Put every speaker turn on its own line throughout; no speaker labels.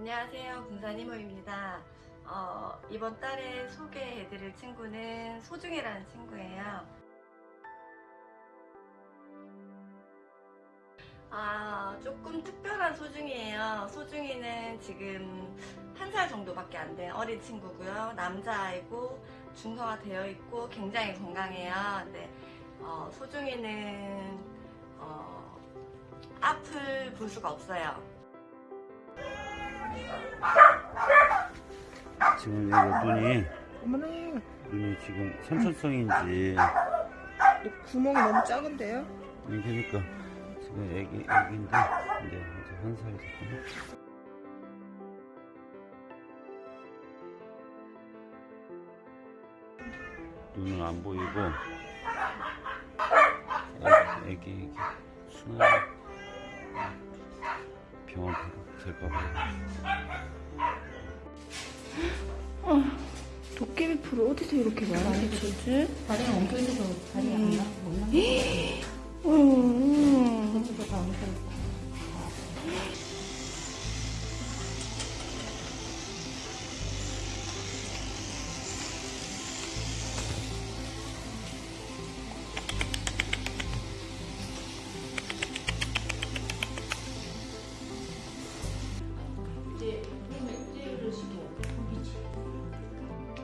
안녕하세요. 군산이모입니다. 어, 이번 달에 소개해드릴 친구는 소중이라는 친구예요. 아, 조금 특별한 소중이에요. 소중이는 지금 한 살 정도밖에 안 된 어린 친구고요. 남자아이고 중성화 되어 있고 굉장히 건강해요. 네, 어, 소중이는 어, 앞을 볼 수가 없어요.
지금 여기 눈이
어머나
눈이 지금 선천성인지.
구멍이 너무 작은데요?
아니 그러니까. 지금 애기 애기인데 이제 이제 한 살이 됐거든. 눈은 안 보이고. 애기 애기 순환 병원 될까 봐.
도깨비 풀 어디서 이렇게 많이 주지?
다리가 엉켜있어서 다리가 안 나, 못 나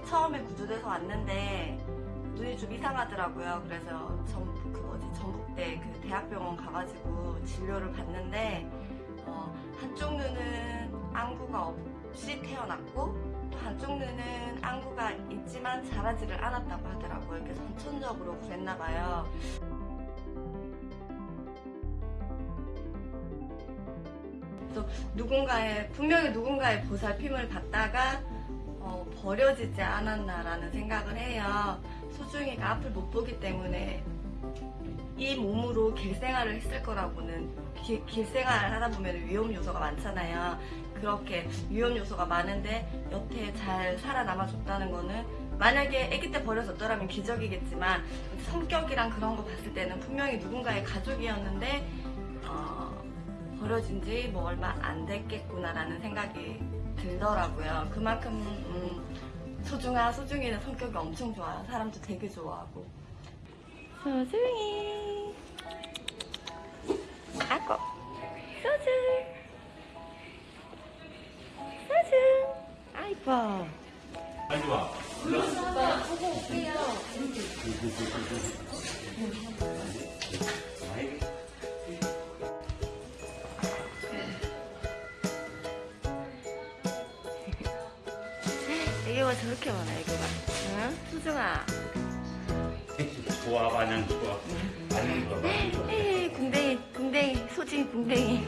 처음에 구조돼서 왔는데 눈이 좀 이상하더라고요. 그래서 전북 그 뭐지 전북대 그 대학병원 가가지고 진료를 받는데 어, 한쪽 눈은 안구가 없이 태어났고 또 한쪽 눈은 안구가 있지만 자라지를 않았다고 하더라고요. 그래서 선천적으로 그랬나 봐요. 또 누군가의 분명히 누군가의 보살핌을 받다가 어, 버려지지 않았나라는 생각을 해요. 소중이가 앞을 못 보기 때문에 이 몸으로 길생활을 했을 거라고는 길, 길생활을 하다 보면 위험 요소가 많잖아요. 그렇게 위험 요소가 많은데 여태 잘 살아남아 줬다는 거는 만약에 아기 때 버려졌더라면 기적이겠지만 성격이랑 그런 거 봤을 때는 분명히 누군가의 가족이었는데 어, 버려진 지 뭐 얼마 안 됐겠구나라는 생각이 들더라고요. 그만큼 음, 소중한 소중이는 성격이 엄청 좋아요. 사람도 되게 좋아하고. 소중이. 아고. 소중. 소중. 아이고.
빨리 와.
애교가 저렇게 많아, 애교가. 응? 소중아.
좋아 마냥 좋아. 마냥 좋아 마냥 좋아.
에이, 궁뎅이, 궁뎅이, 소중이 궁뎅이.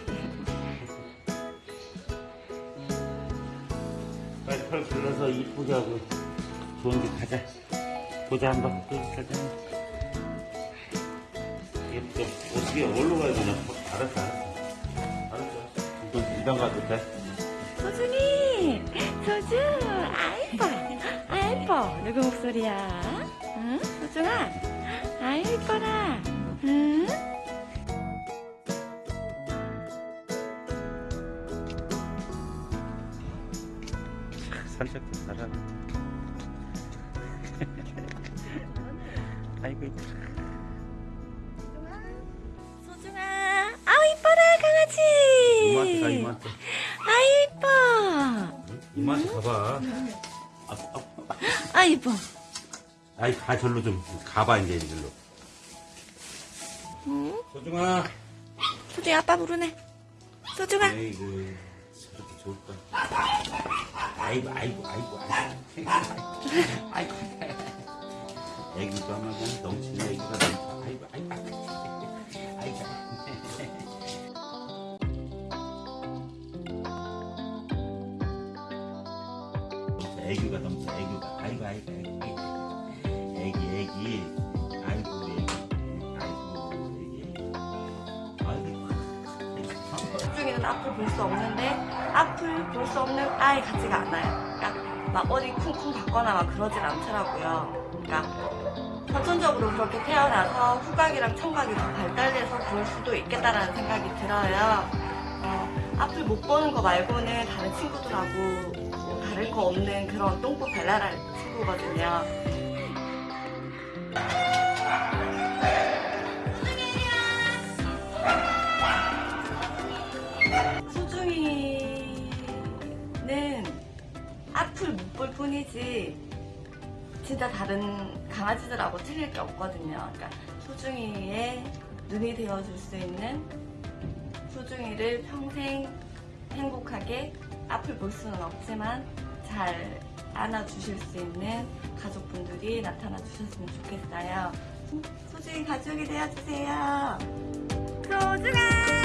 빨리 털 길러서 이쁘게 하고 좋은 데 가자. 보자 한번. 또 가자. 또 어떻게 어디로 가야 되냐? 알았어 알았어. 알았어. 이건 일단 가도 돼?
소중이! 소중! 아이뻐! 아이뻐! 누구 목소리야? 응? 소중아! 아이뻐라! 응?
산책도 잘하네. 아이고 이뻐.
소중아! 아우 이뻐라 강아지!
이모한테 가.
아이 이뻐!
이모한테 가봐. 아, 아,
아 이뻐!
아이 가 절로 좀 가봐 이제 이리로.
응?
소중아.
소중이 아빠 부르네 소중아!
에이구 저렇게 좋을까? 아이고 아이고 아이고 아이고 아이고 애기도 하면 그냥 넘치는 애기가 넘쳐 아이고 아이고 아이고 아이고 애기가 넘쳐 애기가. 아이고 아이고 아이고. 애기 애기. 아이고 애기. 아이고 애기. 애기 아이고
소중이는 앞을 볼 수 없는데 앞을 볼 수 없는 아이 같지가 않아요. 그러니까 막 어디 쿵쿵 받거나 막 그러진 않더라고요. 그러니까 선천적으로 그렇게 태어나서 후각이랑 청각이 더 발달돼서 그럴 수도 있겠다라는 생각이 들어요. 어, 앞을 못 보는 거 말고는 다른 친구들 친구하고 뭐 다를 거 없는 그런 똥꼬 발랄한 친구거든요. 소중이는 앞을 못 볼 뿐이지 진짜 다른 강아지들하고 틀릴 게 없거든요. 그러니까 소중이의 눈이 되어줄 수 있는 소중이를 평생 행복하게 앞을 볼 수는 없지만 잘 안아주실 수 있는 가족분들이 나타나 주셨으면 좋겠어요. 소중히 가족이 되어주세요. 소중아!